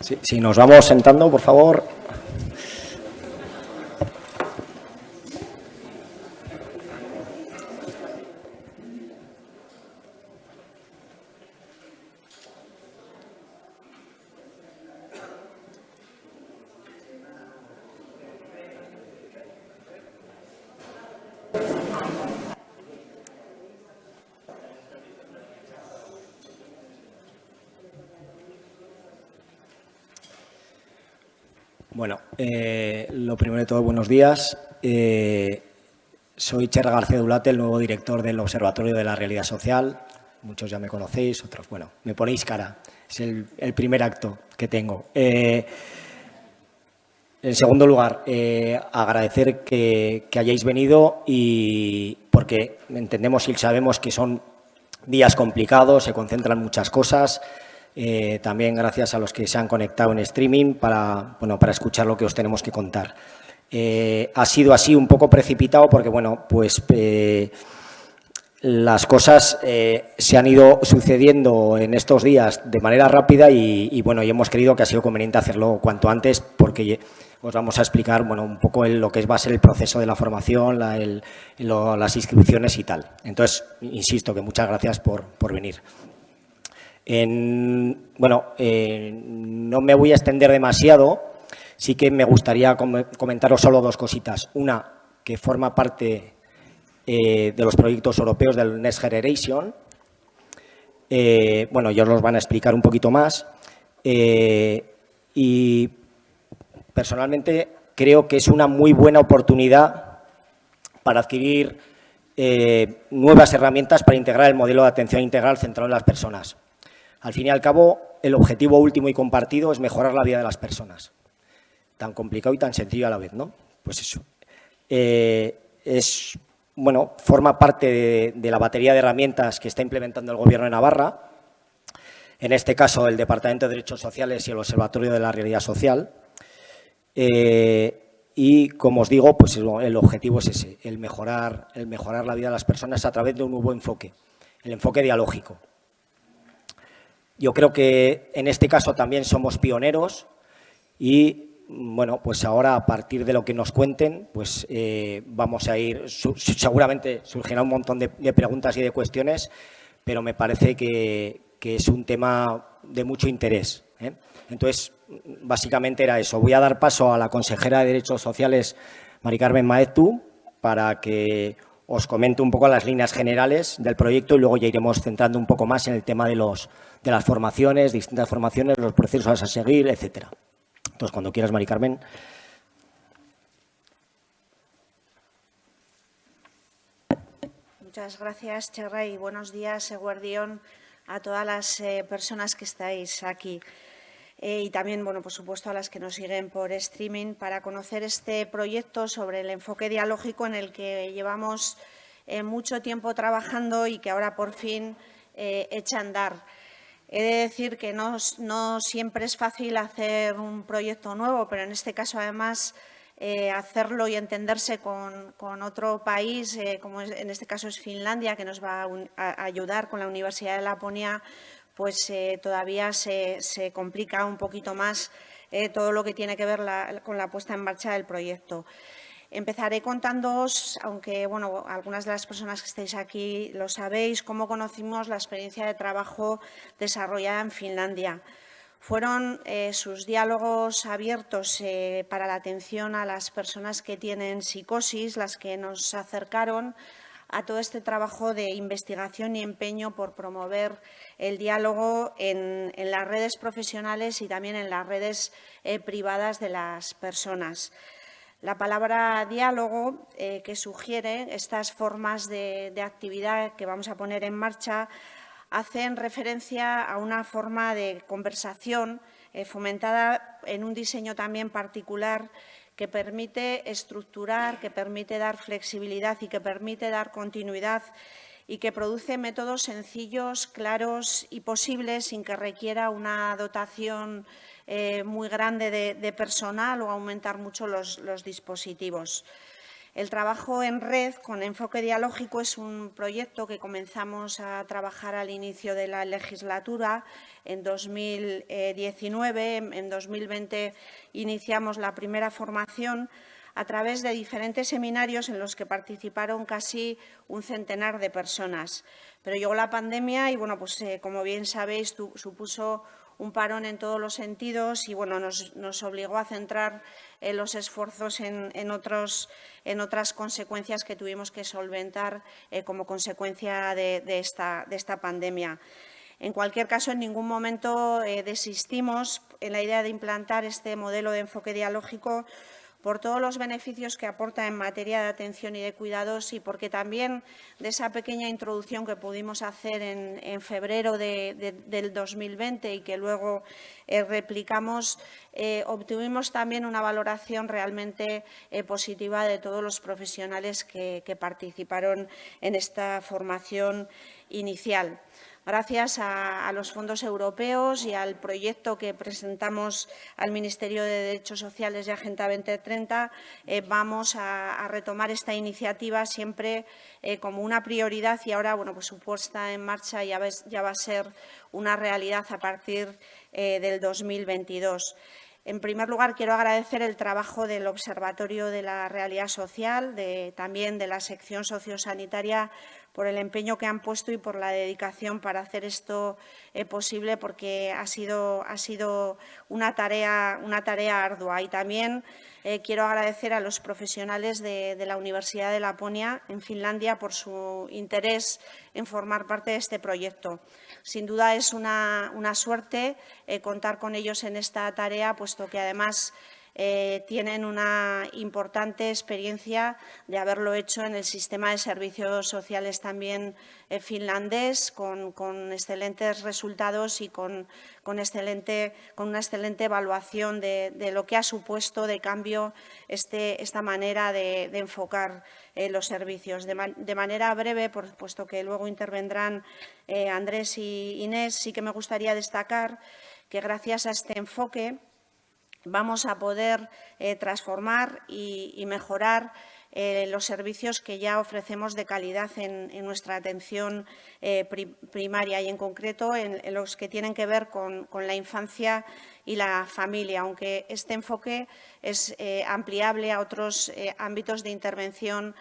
Si nos vamos sentando, por favor. Bueno, eh, lo primero de todo, buenos días. Eh, soy Cherra García Dulate, el nuevo director del Observatorio de la Realidad Social. Muchos ya me conocéis, otros, bueno, me ponéis cara. Es el, primer acto que tengo. Eh, en segundo lugar, agradecer que, hayáis venido y porque entendemos y sabemos que son días complicados, se concentran muchas cosas, eh, también gracias a los que se han conectado en streaming para, bueno, para escuchar lo que os tenemos que contar. Eh, ha sido así un poco precipitado porque, bueno, pues eh, las cosas se han ido sucediendo en estos días de manera rápida y, bueno, y hemos creído que ha sido conveniente hacerlo cuanto antes porque os vamos a explicar bueno, un poco lo que va a ser el proceso de la formación, las inscripciones y tal. Entonces, insisto que muchas gracias por, por venir bueno, eh, no me voy a extender demasiado, sí que me gustaría comentaros solo dos cositas. Una, que forma parte eh, de los proyectos europeos del Next Generation. Eh, bueno, ellos los van a explicar un poquito más. y personalmente creo que es una muy buena oportunidad para adquirir nuevas herramientas para integrar el modelo de atención integral centrado en las personas. Al fin y al cabo, el objetivo último y compartido es mejorar la vida de las personas. Tan complicado y tan sencillo a la vez, ¿no? Pues eso. Eh, es, bueno, forma parte de, la batería de herramientas que está implementando el Gobierno de Navarra, en este caso el Departamento de Derechos Sociales y el Observatorio de la Realidad Social. Eh, y, como os digo, pues el, objetivo es ese, el mejorar, el mejorar la vida de las personas a través de un nuevo enfoque, el enfoque dialógico. Yo creo que en este caso también somos pioneros y, bueno, pues ahora a partir de lo que nos cuenten, pues eh, vamos a ir, seguramente surgirá un montón de, preguntas y de cuestiones, pero me parece que, es un tema de mucho interés. ¿eh? Entonces, básicamente era eso. Voy a dar paso a la consejera de Derechos Sociales, Mari Carmen Maetu, para que os comente un poco las líneas generales del proyecto y luego ya iremos centrando un poco más en el tema de los de las formaciones, distintas formaciones, los procesos a seguir, etcétera. Entonces, cuando quieras, Mari Carmen. Muchas gracias, Cherra, y buenos días, Eguardión, a todas las eh, personas que estáis aquí. Eh, y también, bueno, por supuesto, a las que nos siguen por streaming para conocer este proyecto sobre el enfoque dialógico en el que llevamos eh, mucho tiempo trabajando y que ahora por fin echa a andar. He de decir que no, siempre es fácil hacer un proyecto nuevo, pero en este caso, además, eh, hacerlo y entenderse con, otro país, eh, como en este caso es Finlandia, que nos va a, ayudar con la Universidad de Laponia, pues eh, todavía se, complica un poquito más todo lo que tiene que ver con la puesta en marcha del proyecto. Empezaré contándoos, aunque bueno, algunas de las personas que estáis aquí lo sabéis, cómo conocimos la experiencia de trabajo desarrollada en Finlandia. Fueron eh, sus diálogos abiertos eh, para la atención a las personas que tienen psicosis las que nos acercaron a todo este trabajo de investigación y empeño por promover el diálogo en, las redes profesionales y también en las redes eh, privadas de las personas. La palabra diálogo, eh, que sugiere estas formas de, actividad que vamos a poner en marcha, hacen referencia a una forma de conversación eh, fomentada en un diseño también particular que permite estructurar, que permite dar flexibilidad y que permite dar continuidad y que produce métodos sencillos, claros y posibles sin que requiera una dotación eh, muy grande de, personal o aumentar mucho los, dispositivos. El trabajo en red con enfoque dialógico es un proyecto que comenzamos a trabajar al inicio de la legislatura en 2019. En 2020 iniciamos la primera formación a través de diferentes seminarios en los que participaron casi un centenar de personas. Pero llegó la pandemia y, bueno, pues eh, como bien sabéis, supuso un parón en todos los sentidos y bueno, nos, obligó a centrar eh, los esfuerzos en, otras consecuencias que tuvimos que solventar eh, como consecuencia de, esta, de, esta, pandemia. En cualquier caso, en ningún momento desistimos en la idea de implantar este modelo de enfoque dialógico por todos los beneficios que aporta en materia de atención y de cuidados y porque también de esa pequeña introducción que pudimos hacer en, febrero del 2020 y que luego eh, replicamos, eh, obtuvimos también una valoración realmente eh, positiva de todos los profesionales que participaron en esta formación inicial. Gracias a, los fondos europeos y al proyecto que presentamos al Ministerio de Derechos Sociales y Agenda 2030, eh, vamos a, retomar esta iniciativa siempre eh, como una prioridad y ahora, bueno, pues su puesta en marcha ya, ya va a ser una realidad a partir eh, del 2022. En primer lugar, quiero agradecer el trabajo del Observatorio de la Realidad Social, también de la sección sociosanitaria por el empeño que han puesto y por la dedicación para hacer esto eh, posible, porque ha sido, ha sido una, tarea, una tarea ardua. Y también eh, quiero agradecer a los profesionales de, la Universidad de Laponia, en Finlandia, por su interés en formar parte de este proyecto. Sin duda es una, suerte eh, contar con ellos en esta tarea, puesto que además eh, tienen una importante experiencia de haberlo hecho en el sistema de servicios sociales también eh, finlandés, con, excelentes resultados y con, una excelente evaluación de, lo que ha supuesto de cambio este, esta manera de, enfocar eh, los servicios. De, manera breve, por, puesto que luego intervendrán Andrés y Inés, sí que me gustaría destacar que gracias a este enfoque vamos a poder eh, transformar y, mejorar eh, los servicios que ya ofrecemos de calidad en, nuestra atención eh, primaria y, en concreto, en, los que tienen que ver con, la infancia y la familia, aunque este enfoque es ampliable a otros ámbitos de intervención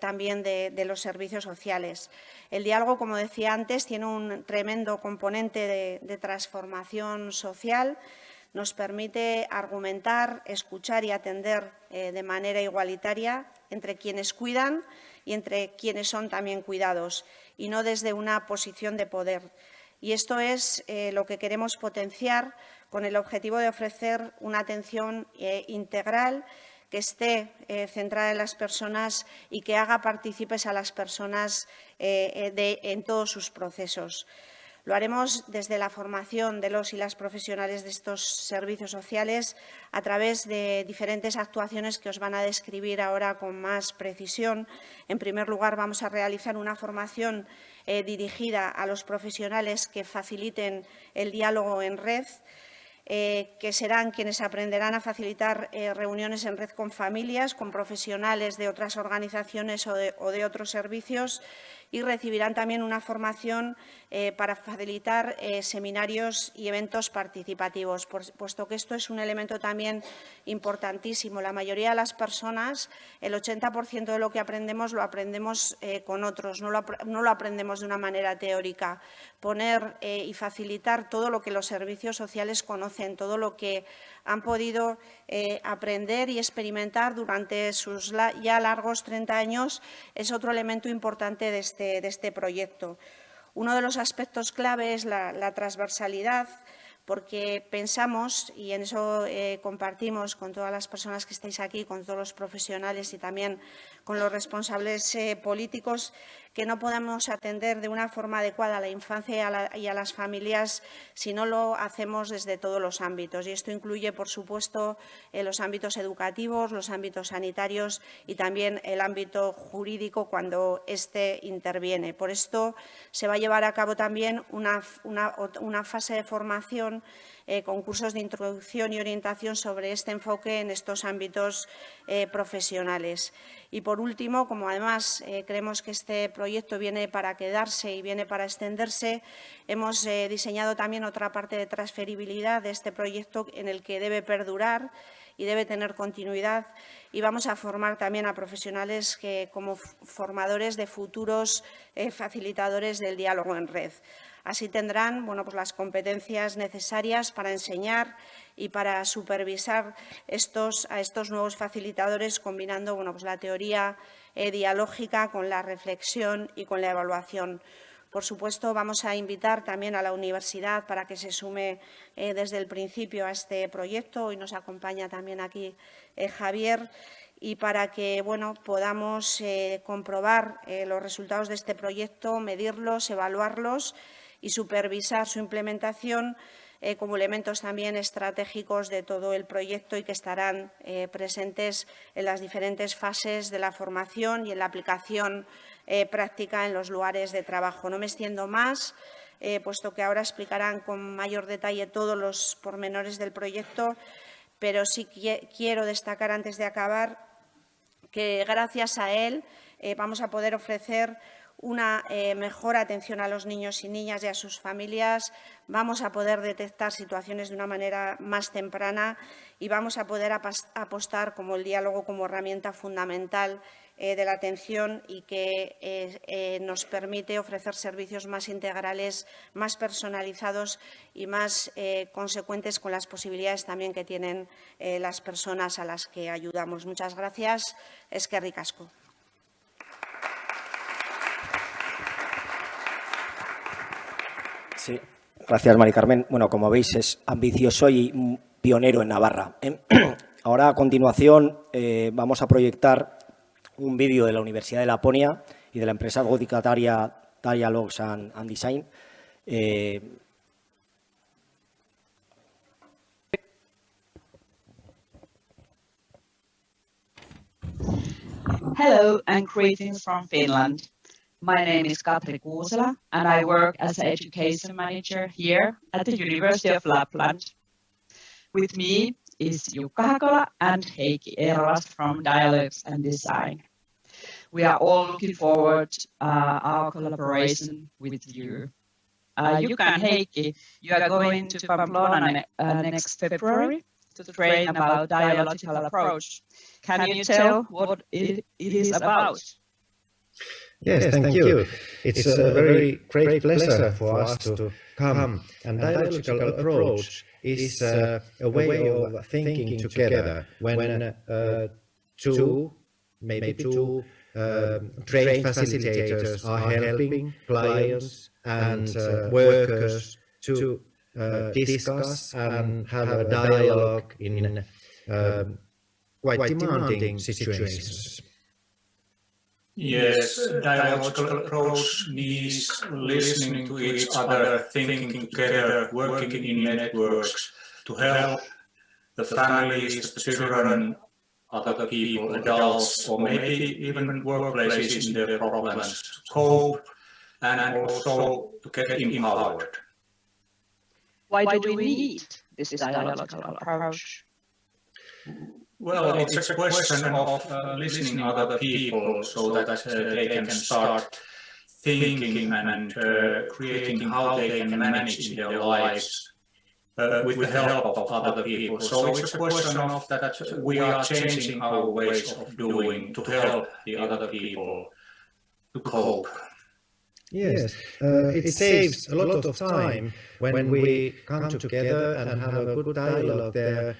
también de, los servicios sociales. El diálogo, como decía antes, tiene un tremendo componente de transformación social nos permite argumentar, escuchar y atender eh, de manera igualitaria entre quienes cuidan y entre quienes son también cuidados, y no desde una posición de poder. Y esto es eh, lo que queremos potenciar con el objetivo de ofrecer una atención eh, integral que esté centrada en las personas y que haga partícipes a las personas en todos sus procesos. Lo haremos desde la formación de los y las profesionales de estos servicios sociales a través de diferentes actuaciones que os van a describir ahora con más precisión. En primer lugar, vamos a realizar una formación eh, dirigida a los profesionales que faciliten el diálogo en red, eh, que serán quienes aprenderán a facilitar eh, reuniones en red con familias, con profesionales de otras organizaciones o de otros servicios y recibirán también una formación eh, para facilitar eh, seminarios y eventos participativos, puesto que esto es un elemento también importantísimo. La mayoría de las personas, el 80% de lo que aprendemos lo aprendemos eh, con otros, no lo, aprendemos de una manera teórica. Poner y facilitar todo lo que los servicios sociales conocen, todo lo que han podido eh, aprender y experimentar durante sus ya largos 30 años es otro elemento importante de este, de este proyecto. Uno de los aspectos clave es la, transversalidad, porque pensamos, y en eso eh, compartimos con todas las personas que estáis aquí, con todos los profesionales y también con los responsables eh, políticos que no podamos atender de una forma adecuada a la infancia y a, las familias si no lo hacemos desde todos los ámbitos. Y esto incluye, por supuesto, eh, los ámbitos educativos, los ámbitos sanitarios y también el ámbito jurídico cuando éste interviene. Por esto se va a llevar a cabo también una, una fase de formación eh, de introducción y orientación sobre este enfoque en estos ámbitos eh, profesionales. Y, por último, como además eh, creemos que este proyecto viene para quedarse y viene para extenderse, hemos diseñado también otra parte de transferibilidad de este proyecto en el que debe perdurar y debe tener continuidad y vamos a formar también a profesionales que, como formadores de futuros facilitadores del diálogo en red. Así tendrán bueno, pues las competencias necesarias para enseñar y para supervisar estos, a estos nuevos facilitadores, combinando bueno, pues la teoría eh, dialógica con la reflexión y con la evaluación. Por supuesto, vamos a invitar también a la universidad para que se sume eh, desde el principio a este proyecto. Hoy nos acompaña también aquí eh, Javier y para que bueno, podamos comprobar los resultados de este proyecto, medirlos, evaluarlos y supervisar su implementación eh, como elementos también estratégicos de todo el proyecto y que estarán eh, presentes en las diferentes fases de la formación y en la aplicación eh, práctica en los lugares de trabajo. No me extiendo más, puesto que ahora explicarán con mayor detalle todos los pormenores del proyecto, pero sí quiero destacar antes de acabar que gracias a él vamos a poder ofrecer una eh, mejor atención a los niños y niñas y a sus familias, vamos a poder detectar situaciones de una manera más temprana y vamos a poder apostar como el diálogo como herramienta fundamental eh, de la atención y que eh, nos permite ofrecer servicios más integrales, más personalizados y más consecuentes con las posibilidades también que tienen las personas a las que ayudamos. Muchas gracias. Es que ricasco. Sí, gracias, Mari Carmen. Bueno, como veis, es ambicioso y pionero en Navarra. ¿eh? Ahora, a continuación, eh, vamos a proyectar un vídeo de la Universidad de Laponia y de la empresa gótica Taria, and, Design. Eh, Hello and greetings from Finland. My name is Katri Kuusela, and I work as an education manager here at the University of Lapland. With me is Jukka Hakola and Heikki Eerolas from Dialogues and Design. We are all looking forward uh, our collaboration with you. Uh, Jukka and Heikki, you are going to Pamplona uh, next February to train about dialogical approach. Can you tell what it, it is about? Yes, yes thank, thank you. It's, it's a, a very great pleasure for us to come. And dialogical approach is uh, a way of thinking together when uh, two, maybe two uh, trained facilitators are helping clients and uh, workers to uh, discuss and have a dialogue in uh, quite demanding situations. Yes, dialogical approach needs listening to each other, thinking together, working in networks to help the families, the children, other people, adults, or maybe even workplaces in their problems to cope and also to get empowered. Why do we need this dialogical approach? Well, it's a question of uh, listening to other people so that uh, they can start thinking and uh, creating how they can manage in their lives uh, with the help of other people. So it's a question of that we are changing our ways of doing to help the other people to cope. Yes, uh, it saves a lot of time when we come together and have a good dialogue there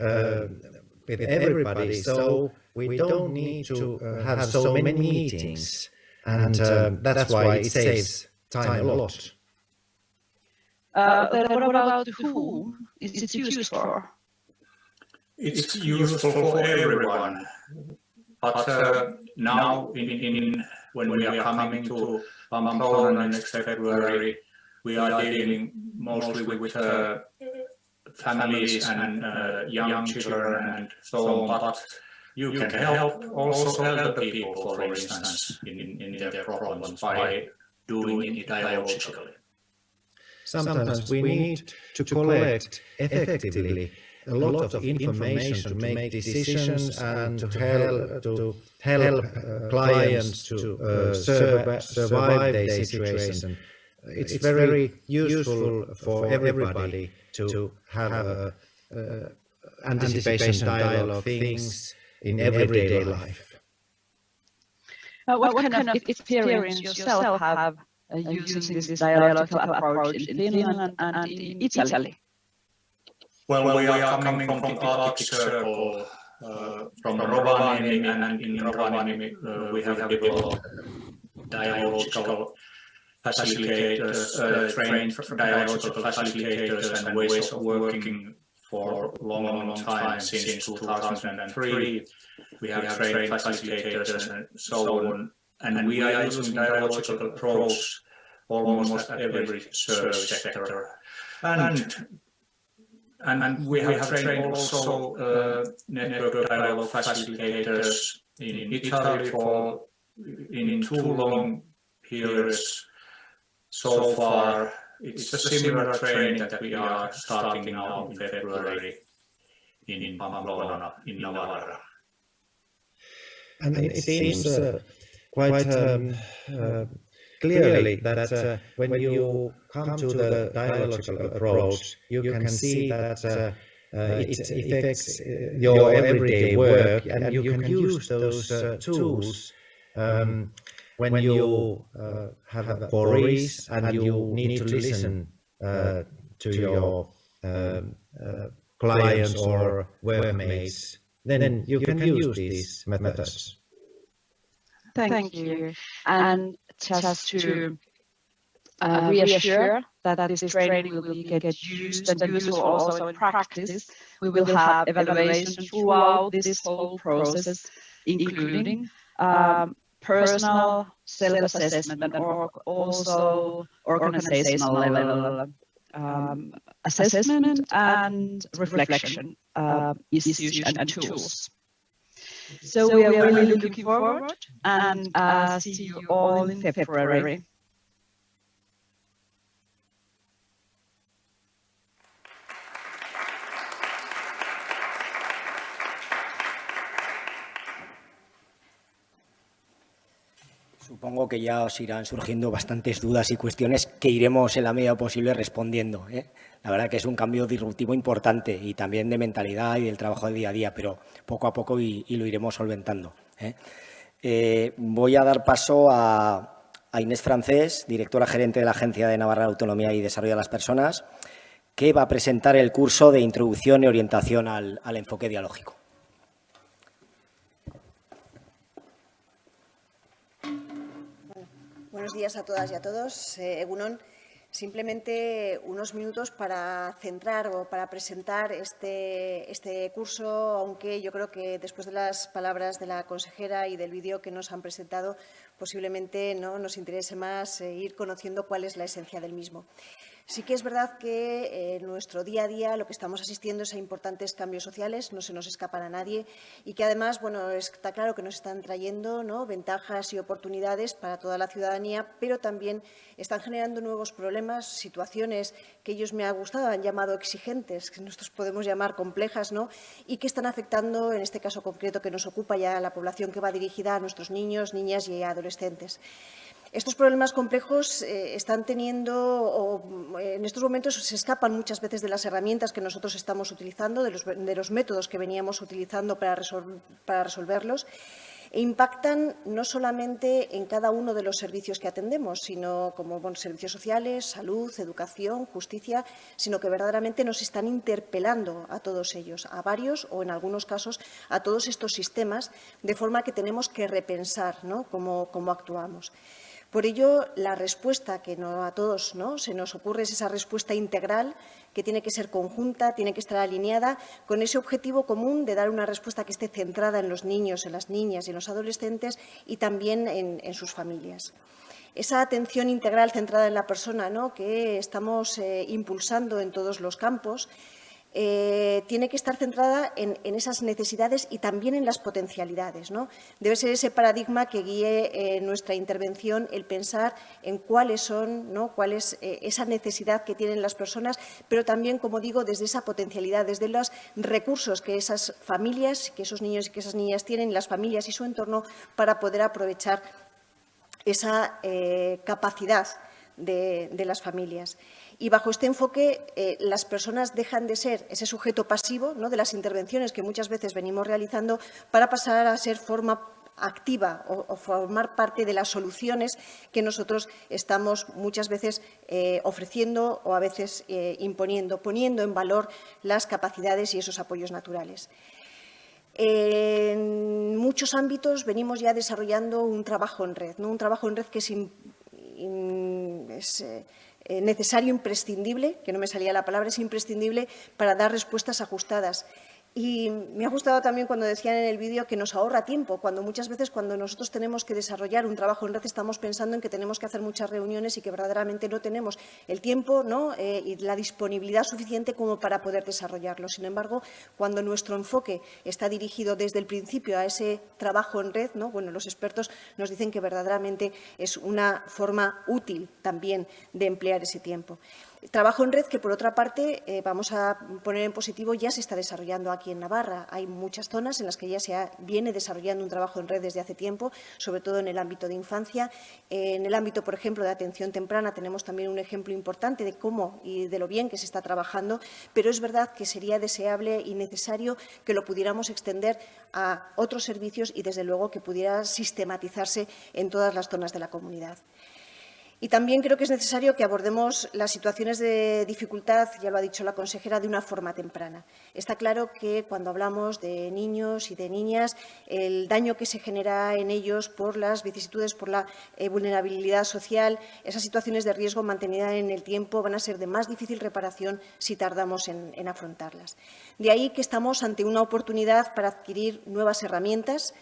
uh, with everybody. So we don't need to uh, have so many meetings. And uh, that's why it saves time a lot. Uh, but what about whom is it used for? It's useful for everyone. but uh, now, in, in when we are coming to Pamplona next February, we are dealing mostly with uh, families and uh, young children and so on, but you can help also elder people, for instance, in, in their problems by doing it dialogically. Sometimes we need to collect effectively a lot of information to make decisions and to help, to help uh, clients to uh, survive, survive their situation. It's very useful for everybody to have a, uh, anticipation dialogue things in everyday life. Uh, what, what, kind, of experience yourself have uh, using this dialogical approach in Finland and in Italy? Well, we are coming from the Arctic Circle, uh, from Rovaniemi, and in Rovaniemi uh, we have developed dialogical facilitators, uh, trained dialogical facilitators and ways of working for a long, long, long time, since 2003. We have trained facilitators and so on, and we are using dialogical approach almost at every service sector. And and, and we, have, we have trained also uh, network dialogue facilitators in Italy for in two long periods so far. It's a similar training that we are starting now in February in Pamplona, in Navarra. And it seems uh, quite um, uh, clearly that uh, when you come to the dialogical approach, you can see that uh, uh, it affects your everyday work and you can use those tools um, when you uh, uh, have worries and you need to listen uh, to your um, clients or workmates, then you can use these methods. Thank, Thank you. And just to uh, reassure that this training will be get used and useful also in practice, we will have evaluation throughout this whole process, including um, personal self-assessment or also organizational level um, assessment and reflection uh, issues and tools. So, we are really looking forward and uh, see you all in February. Supongo que ya os irán surgiendo bastantes dudas y cuestiones que iremos en la medida posible respondiendo. ¿eh? La verdad que es un cambio disruptivo importante y también de mentalidad y del trabajo de día a día, pero poco a poco y, lo iremos solventando. ¿eh? Eh, voy a dar paso a, Inés Francés, directora gerente de la Agencia de Navarra Autonomía y Desarrollo de las Personas, que va a presentar el curso de Introducción y Orientación al, al Enfoque Dialógico. Buenos días a todas y a todos. Eh, Egunon, simplemente unos minutos para centrar o para presentar este, este, curso, aunque yo creo que después de las palabras de la consejera y del vídeo que nos han presentado, posiblemente ¿no? nos interese más eh, ir conociendo cuál es la esencia del mismo. Sí que es verdad que en eh, nuestro día a día lo que estamos asistiendo es a importantes cambios sociales, no se nos escapan a nadie y que además, bueno, está claro que nos están trayendo ventajas y oportunidades para toda la ciudadanía, pero también están generando nuevos problemas, situaciones que ellos me ha gustado, han llamado exigentes, que nosotros podemos llamar complejas, ¿no? y que están afectando, en este caso concreto que nos ocupa ya la población que va dirigida a nuestros niños, niñas y adolescentes. Estos problemas complejos eh, están teniendo, o en estos momentos se escapan muchas veces de las herramientas que nosotros estamos utilizando, de los, de los métodos que veníamos utilizando para, resol, para resolverlos, e impactan no solamente en cada uno de los servicios que atendemos, sino como servicios sociales, salud, educación, justicia, sino que verdaderamente nos están interpelando a todos ellos, a varios o en algunos casos a todos estos sistemas, de forma que tenemos que repensar cómo actuamos. Por ello, la respuesta que a todos se nos ocurre es esa respuesta integral que tiene que ser conjunta, tiene que estar alineada con ese objetivo común de dar una respuesta que esté centrada en los niños, en las niñas y en los adolescentes y también en, sus familias esa atención integral centrada en la persona ¿no? que estamos eh, impulsando en todos los campos eh, tiene que estar centrada en, esas necesidades y también en las potencialidades. ¿no? Debe ser ese paradigma que guíe eh, nuestra intervención, el pensar en cuáles son, ¿no? cuál es eh, esa necesidad que tienen las personas, pero también, como digo, desde esa potencialidad, desde los recursos que esas familias, que esos niños y que esas niñas tienen, las familias y su entorno, para poder aprovechar esa capacidad de las familias. Y bajo este enfoque, eh, las personas dejan de ser ese sujeto pasivo de las intervenciones que muchas veces venimos realizando para pasar a ser forma activa o, formar parte de las soluciones que nosotros estamos muchas veces eh, ofreciendo o a veces eh, imponiendo, poniendo en valor las capacidades y esos apoyos naturales. En muchos ámbitos venimos ya desarrollando un trabajo en red, un trabajo en red que es, eh, necesario, imprescindible, que no me salía la palabra, es imprescindible para dar respuestas ajustadas. Y me ha gustado también cuando decían en el vídeo que nos ahorra tiempo, cuando muchas veces cuando nosotros tenemos que desarrollar un trabajo en red estamos pensando en que tenemos que hacer muchas reuniones y que verdaderamente no tenemos el tiempo ¿no? Eh, y la disponibilidad suficiente como para poder desarrollarlo. Sin embargo, cuando nuestro enfoque está dirigido desde el principio a ese trabajo en red, ¿no? bueno, los expertos nos dicen que verdaderamente es una forma útil también de emplear ese tiempo. Trabajo en red que, por otra parte, eh, vamos a poner en positivo, ya se está desarrollando aquí en Navarra. Hay muchas zonas en las que ya se viene desarrollando un trabajo en red desde hace tiempo, sobre todo en el ámbito de infancia. en el ámbito, por ejemplo, de atención temprana tenemos también un ejemplo importante de cómo y de lo bien que se está trabajando, pero es verdad que sería deseable y necesario que lo pudiéramos extender a otros servicios y, desde luego, que pudiera sistematizarse en todas las zonas de la comunidad. Y también creo que es necesario que abordemos las situaciones de dificultad, ya lo ha dicho la consejera, de una forma temprana. Está claro que cuando hablamos de niños y de niñas, el daño que se genera en ellos por las vicisitudes, por la eh, vulnerabilidad social, esas situaciones de riesgo mantenidas en el tiempo van a ser de más difícil reparación si tardamos en, en afrontarlas. De ahí que estamos ante una oportunidad para adquirir nuevas herramientas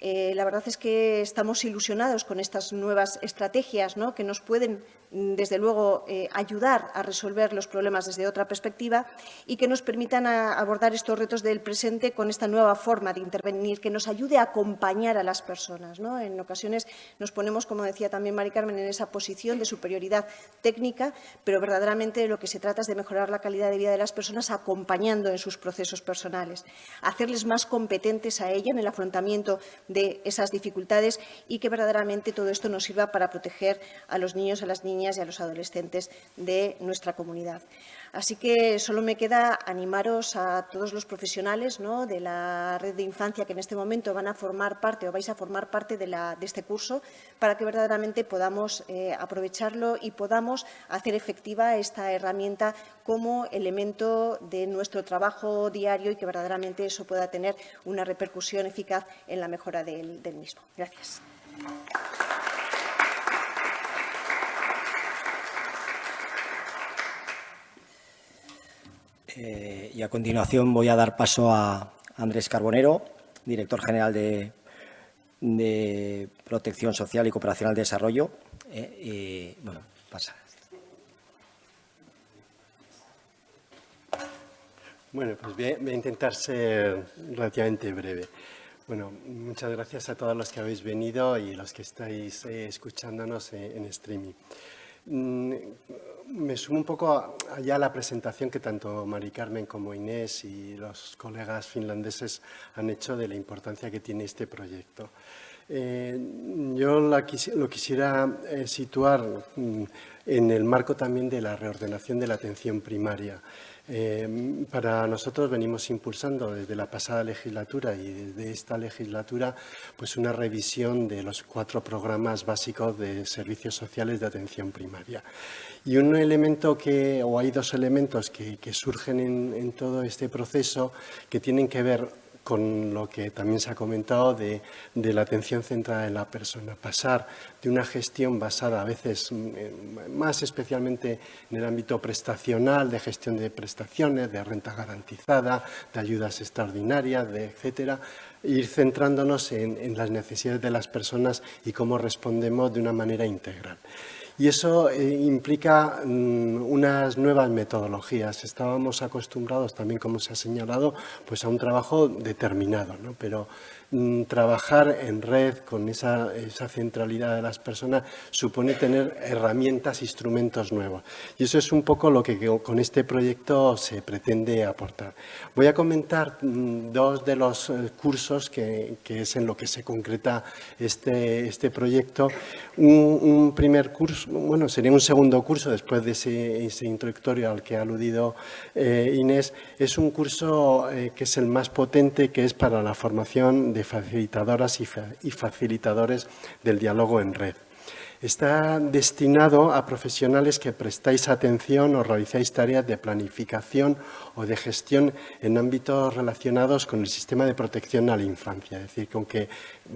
eh, la verdad es que estamos ilusionados con estas nuevas estrategias que nos pueden desde luego, eh, ayudar a resolver los problemas desde otra perspectiva y que nos permitan abordar estos retos del presente con esta nueva forma de intervenir, que nos ayude a acompañar a las personas. En ocasiones nos ponemos, como decía también Mari Carmen, en esa posición de superioridad técnica, pero verdaderamente lo que se trata es de mejorar la calidad de vida de las personas acompañando en sus procesos personales, hacerles más competentes a ella en el afrontamiento de esas dificultades y que verdaderamente todo esto nos sirva para proteger a los niños, a las niñas y a los adolescentes de nuestra comunidad. Así que solo me queda animaros a todos los profesionales de la red de infancia que en este momento van a formar parte o vais a formar parte de, este curso para que verdaderamente podamos eh, aprovecharlo y podamos hacer efectiva esta herramienta como elemento de nuestro trabajo diario y que verdaderamente eso pueda tener una repercusión eficaz en la mejora del, del mismo. Gracias. Eh, y a continuación voy a dar paso a Andrés Carbonero, director general de, Protección Social y Cooperación al Desarrollo. Eh, bueno, pasa. Bueno, pues voy a, intentar ser relativamente breve. Bueno, muchas gracias a todos los que habéis venido y los que estáis eh, escuchándonos en streaming. Mm, me sumo un poco allá a la presentación que tanto Mari Carmen como Inés y los colegas finlandeses han hecho de la importancia que tiene este proyecto. Eh, yo lo quisiera eh, situar mm, en el marco también de la reordenación de la atención primaria. Eh, para nosotros venimos impulsando desde la pasada legislatura y desde esta legislatura pues una revisión de los cuatro programas básicos de servicios sociales de atención primaria. Y un elemento que, o hay dos elementos que, surgen en, todo este proceso que tienen que ver con lo que también se ha comentado de, la atención centrada en la persona. Pasar de una gestión basada a veces, mm, más especialmente en el ámbito prestacional, de gestión de prestaciones, de renta garantizada, de ayudas extraordinarias, de etcétera, ir centrándonos en, las necesidades de las personas y cómo respondemos de una manera integral. Y eso eh, implica mm, unas nuevas metodologías. Estábamos acostumbrados también, como se ha señalado, pues a un trabajo determinado, ¿no? pero trabajar en red con esa, centralidad de las personas supone tener herramientas, instrumentos nuevos. Y eso es un poco lo que con este proyecto se pretende aportar. Voy a comentar mm, dos de los eh, cursos que, es en lo que se concreta este, este proyecto. Un, primer curso, bueno, sería un segundo curso después de ese, introductorio al que ha aludido eh, Inés, es un curso eh, que es el más potente, que es para la formación de facilitadoras y facilitadores del diálogo en red. Está destinado a profesionales que prestáis atención o realizáis tareas de planificación o de gestión en ámbitos relacionados con el sistema de protección a la infancia. Es decir, que aunque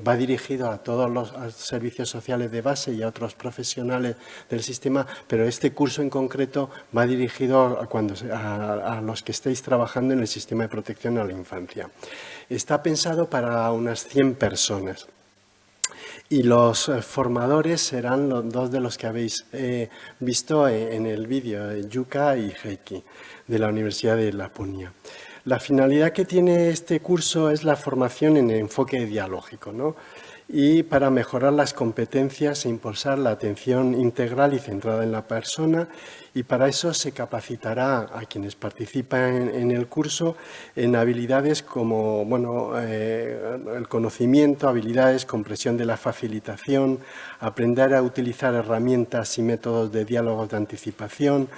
va dirigido a todos los servicios sociales de base y a otros profesionales del sistema, pero este curso en concreto va dirigido a, a los que estáis trabajando en el sistema de protección a la infancia. Está pensado para unas 100 personas. Y los eh, formadores serán los dos de los que habéis eh, visto eh, en el vídeo, Yuka y Heiki, de la Universidad de Laponia. La finalidad que tiene este curso es la formación en enfoque dialógico, ¿no? Y para mejorar las competencias e impulsar la atención integral y centrada en la persona. Y para eso se capacitará a quienes participan en, el curso en habilidades como bueno, eh, el conocimiento, habilidades, compresión de la facilitación, aprender a utilizar herramientas y métodos de diálogos de anticipación,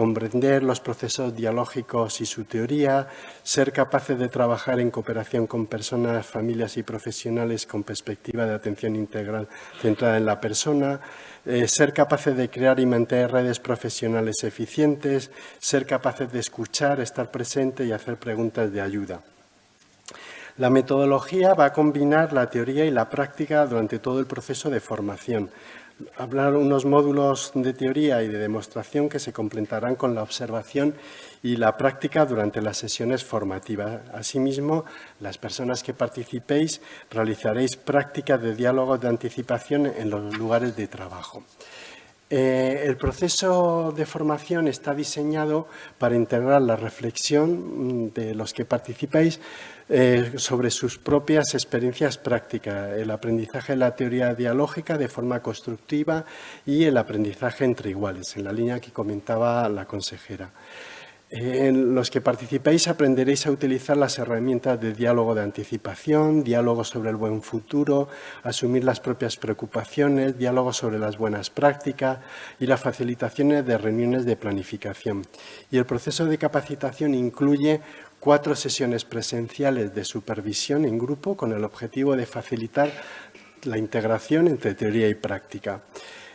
comprender los procesos dialógicos y su teoría, ser capaces de trabajar en cooperación con personas, familias y profesionales con perspectiva de atención integral centrada en la persona, eh, ser capaces de crear y mantener redes profesionales eficientes, ser capaces de escuchar, estar presente y hacer preguntas de ayuda. La metodología va a combinar la teoría y la práctica durante todo el proceso de formación, hablar unos módulos de teoría y de demostración que se complementarán con la observación y la práctica durante las sesiones formativas. Asimismo, las personas que participéis realizaréis prácticas de diálogo de anticipación en los lugares de trabajo. Eh, el proceso de formación está diseñado para integrar la reflexión mm, de los que participáis eh, sobre sus propias experiencias prácticas, el aprendizaje de la teoría dialógica de forma constructiva y el aprendizaje entre iguales, en la línea que comentaba la consejera. En los que participéis aprenderéis a utilizar las herramientas de diálogo de anticipación, diálogo sobre el buen futuro, asumir las propias preocupaciones, diálogo sobre las buenas prácticas y las facilitaciones de reuniones de planificación. Y el proceso de capacitación incluye cuatro sesiones presenciales de supervisión en grupo con el objetivo de facilitar la integración entre teoría y práctica.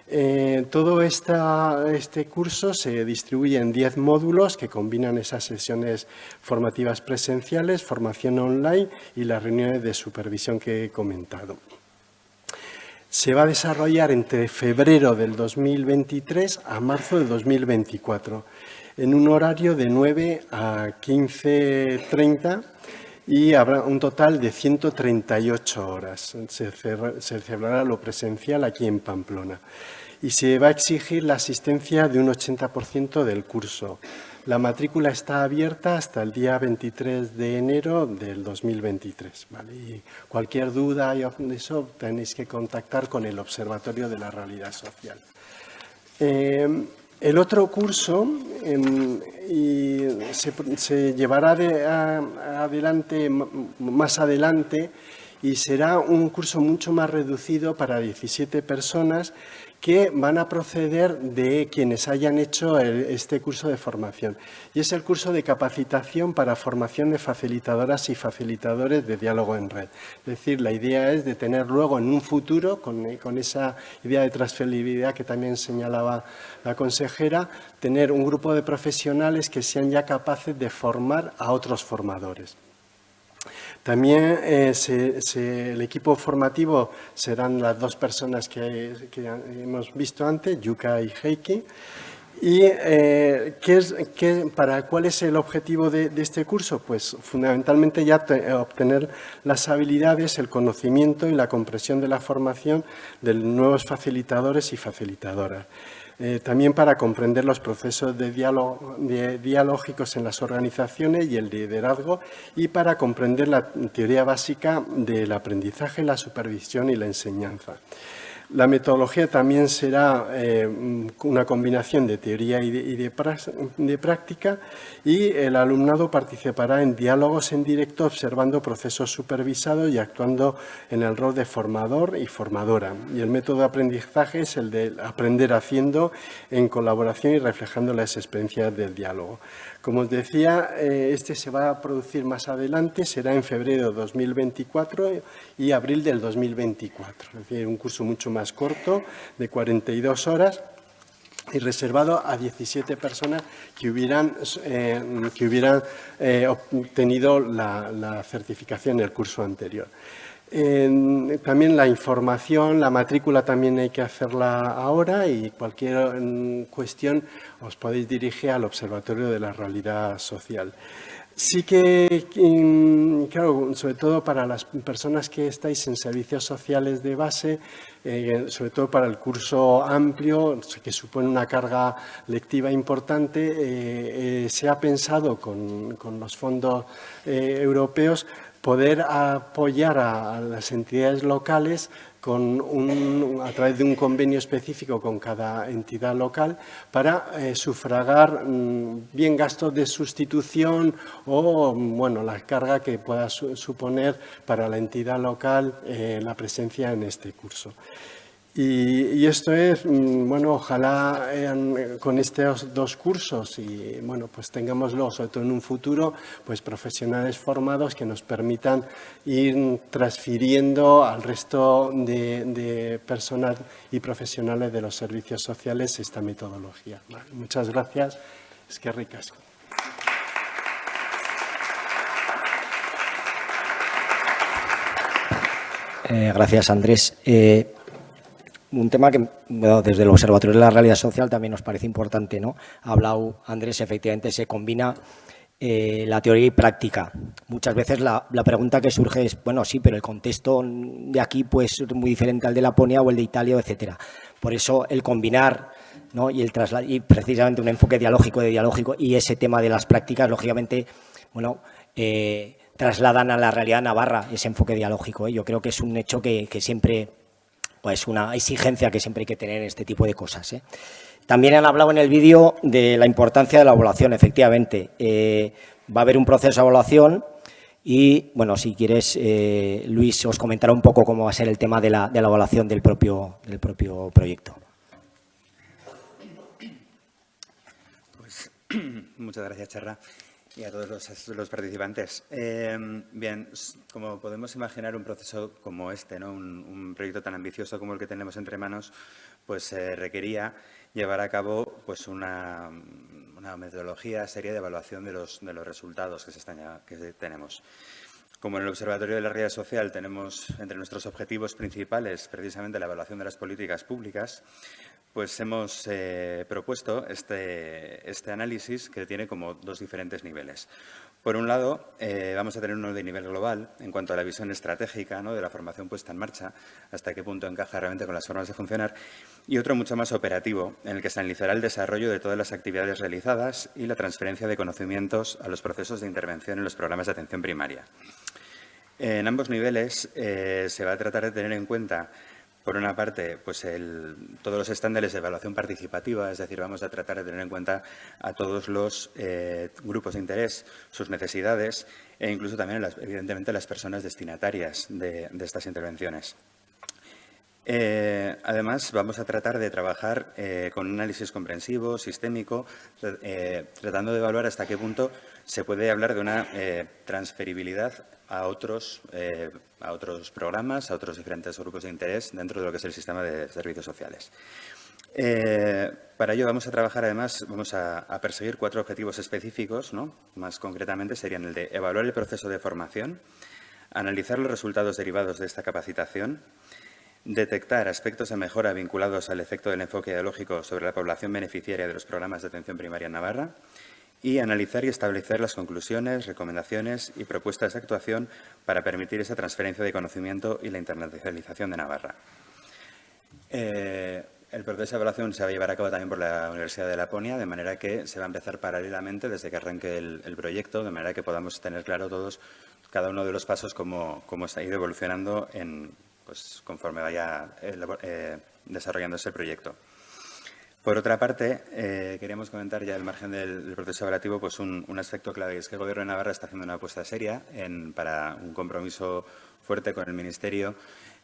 Eh, todo este curso se distribuye en 10 módulos que combinan esas sesiones formativas presenciales, formación online y las reuniones de supervisión que he comentado. Se va a desarrollar entre febrero del 2023 a marzo del 2024 en un horario de 9 a 15.30 y habrá un total de 138 horas. Se, celebrará lo presencial aquí en Pamplona y se va a exigir la asistencia de un 80% del curso. La matrícula está abierta hasta el día 23 de enero del 2023. Y cualquier duda de eso tenéis que contactar con el Observatorio de la Realidad Social. Eh, el otro curso em, se, llevará adelante, más adelante y será un curso mucho más reducido para 17 personas que van a proceder de quienes hayan hecho este curso de formación. Y es el curso de capacitación para formación de facilitadoras y facilitadores de diálogo en red. Es decir, la idea es de tener luego en un futuro, con, con esa idea de transferibilidad que también señalaba la consejera, tener un grupo de profesionales que sean ya capaces de formar a otros formadores. También eh, el equipo formativo serán las dos personas que, hemos visto antes, Yuka y Heiki. ¿Y eh, ¿qué es, para cuál es el objetivo de, este curso? Pues fundamentalmente ya obtener las habilidades, el conocimiento y la comprensión de la formación de nuevos facilitadores y facilitadoras. Eh, también para comprender los procesos de dialógicos en las organizaciones y el liderazgo y para comprender la teoría básica del aprendizaje, la supervisión y la enseñanza. La metodología también será eh, una combinación de teoría y, de, práctica y el alumnado participará en diálogos en directo observando procesos supervisados y actuando en el rol de formador y formadora. Y el método de aprendizaje es el de aprender haciendo en colaboración y reflejando las experiencias del diálogo. Como os decía, eh, este se va a producir más adelante, será en febrero de 2024 y abril del 2024. Es decir, un curso mucho más corto, de 42 horas, y reservado a 17 personas que hubieran, eh, que hubieran eh, obtenido la, la certificación en el curso anterior también la información, la matrícula también hay que hacerla ahora y cualquier mm, cuestión os podéis dirigir al Observatorio de la Realidad Social. Sí que, mm, claro, sobre todo para las personas que estáis en servicios sociales de base, eh, sobre todo para el curso amplio, que supone una carga lectiva importante, eh, eh, se ha pensado con, con los fondos europeos poder apoyar a, las entidades locales con a través de un convenio específico con cada entidad local para eh, sufragar mm, bien gastos de sustitución o bueno, la carga que pueda suponer para la entidad local eh, la presencia en este curso. Y, esto es, mm, bueno, ojalá con estos dos cursos y, bueno, pues tengámoslo, sobre todo en un futuro, pues profesionales formados que nos permitan ir transfiriendo al resto de, personas y profesionales de los servicios sociales esta metodología. muchas gracias. Es que ricas. Eh, gracias, Andrés. Eh, un tema que desde el Observatorio de la Realidad Social también nos parece importante. ¿no? Ha hablado Andrés, efectivamente se combina eh, la teoría y práctica. Muchas veces la, pregunta que surge es, bueno, sí, pero el contexto de aquí pues, es muy diferente al de Laponia o el de Italia, etcétera. Por eso el combinar ¿no? y, el y precisamente un enfoque dialógico de dialógico y ese tema de las prácticas, lógicamente, bueno, eh, trasladan a la realidad navarra ese enfoque dialógico. ¿eh? Yo creo que es un hecho que, que siempre pues una exigencia que siempre hay que tener en este tipo de cosas. ¿eh? También han hablado en el vídeo de la importancia de la evaluación, efectivamente. Eh, va a haber un proceso de evaluación y, bueno, si quieres, eh, Luis, os comentará un poco cómo va a ser el tema de la, de la evaluación del propio, del propio proyecto. Pues, muchas gracias, Charra y a todos los, participantes. Eh, bien, como podemos imaginar, un proceso como este, ¿no? un, proyecto tan ambicioso como el que tenemos entre manos, pues eh, requería llevar a cabo pues, una, metodología seria de evaluación de los, de los resultados que, se están, que tenemos. Como en el Observatorio de la Realidad Social tenemos entre nuestros objetivos principales precisamente la evaluación de las políticas públicas, pues hemos eh, propuesto este, este, análisis que tiene como dos diferentes niveles. Por un lado, eh, vamos a tener uno de nivel global en cuanto a la visión estratégica de la formación puesta en marcha, hasta qué punto encaja realmente con las formas de funcionar, y otro mucho más operativo, en el que se analizará el desarrollo de todas las actividades realizadas y la transferencia de conocimientos a los procesos de intervención en los programas de atención primaria. En ambos niveles eh, se va a tratar de tener en cuenta por una parte, pues todos los estándares de evaluación participativa, es decir, vamos a tratar de tener en cuenta a todos los eh, grupos de interés, sus necesidades e incluso también, evidentemente, las personas destinatarias de, estas intervenciones. Eh, además, vamos a tratar de trabajar eh, con un análisis comprensivo, sistémico, tratando de evaluar hasta qué punto se puede hablar de una transferibilidad a otros, eh, a otros programas, a otros diferentes grupos de interés dentro de lo que es el sistema de servicios sociales. Eh, para ello vamos a trabajar, además, vamos a, perseguir cuatro objetivos específicos, ¿no? más concretamente serían el de evaluar el proceso de formación, analizar los resultados derivados de esta capacitación, detectar aspectos de mejora vinculados al efecto del enfoque ideológico sobre la población beneficiaria de los programas de atención primaria en Navarra y analizar y establecer las conclusiones, recomendaciones y propuestas de actuación para permitir esa transferencia de conocimiento y la internacionalización de Navarra. Eh, el proceso de evaluación se va a llevar a cabo también por la Universidad de Laponia, de manera que se va a empezar paralelamente desde que arranque el, proyecto, de manera que podamos tener claro todos, cada uno de los pasos, cómo, cómo ha ido evolucionando en, pues, conforme vaya eh, eh, desarrollándose el proyecto. Por otra parte, eh, queríamos comentar ya al margen del, proceso evaluativo pues un, aspecto clave, es que el Gobierno de Navarra está haciendo una apuesta seria para un compromiso fuerte con el Ministerio.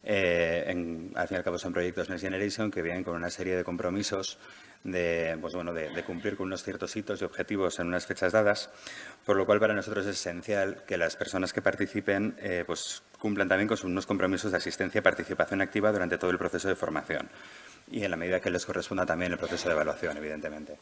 En, al fin y al cabo son proyectos Next Generation que vienen con una serie de compromisos de, pues bueno, de, cumplir con unos ciertos hitos y objetivos en unas fechas dadas, por lo cual para nosotros es esencial que las personas que participen pues cumplan también con unos compromisos de asistencia y participación activa durante todo el proceso de formación y en la medida que les corresponda también el proceso de evaluación, evidentemente.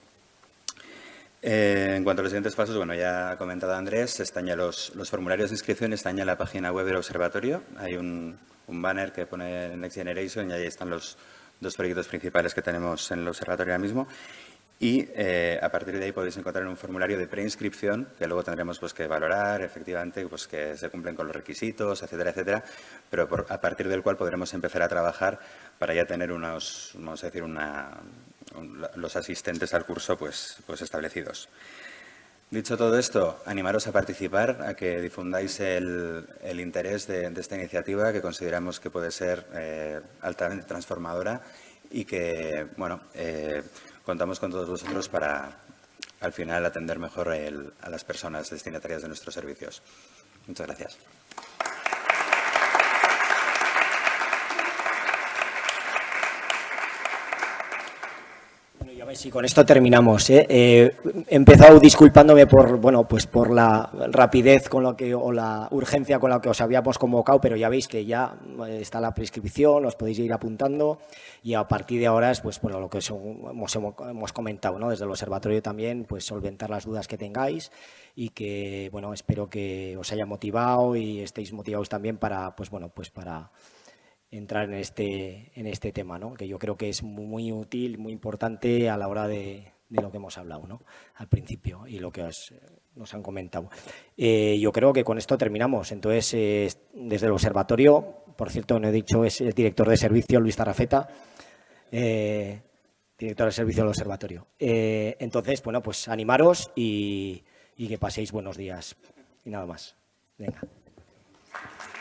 Eh, en cuanto a los siguientes pasos, bueno, ya ha comentado Andrés, están ya los, formularios de inscripción, están ya en la página web del observatorio. Hay un, banner que pone Next Generation y ahí están los dos proyectos principales que tenemos en el observatorio ahora mismo. Y eh, a partir de ahí podéis encontrar un formulario de preinscripción que luego tendremos pues, que valorar efectivamente pues, que se cumplen con los requisitos, etcétera, etcétera, pero a partir del cual podremos empezar a trabajar para ya tener unos, vamos a decir, una, los asistentes al curso pues, pues establecidos. Dicho todo esto, animaros a participar, a que difundáis el, interés de, esta iniciativa que consideramos que puede ser eh, altamente transformadora y que, bueno, eh, contamos con todos vosotros para, al final, atender mejor a las personas destinatarias de nuestros servicios. Muchas gracias. Sí, con esto terminamos. ¿eh? Eh, he empezado disculpándome por, bueno, pues por la rapidez con lo que, o la urgencia con la que os habíamos convocado, pero ya veis que ya eh, está la prescripción, os podéis ir apuntando y a partir de ahora es pues, bueno, lo que hemos, hemos comentado ¿no? desde el observatorio también, pues solventar las dudas que tengáis y que bueno, espero que os haya motivado y estéis motivados también para, pues, bueno, pues para entrar en este, en este tema, ¿no? que yo creo que es muy útil, muy importante a la hora de, de lo que hemos hablado ¿no? al principio y lo que nos han comentado. Eh, yo creo que con esto terminamos. Entonces, eh, desde el observatorio, por cierto, no he dicho, es el director de servicio, Luis Tarrafeta, eh, director de servicio del observatorio. entonces, bueno, pues animaros y, y que paséis buenos días. Y nada más. Venga.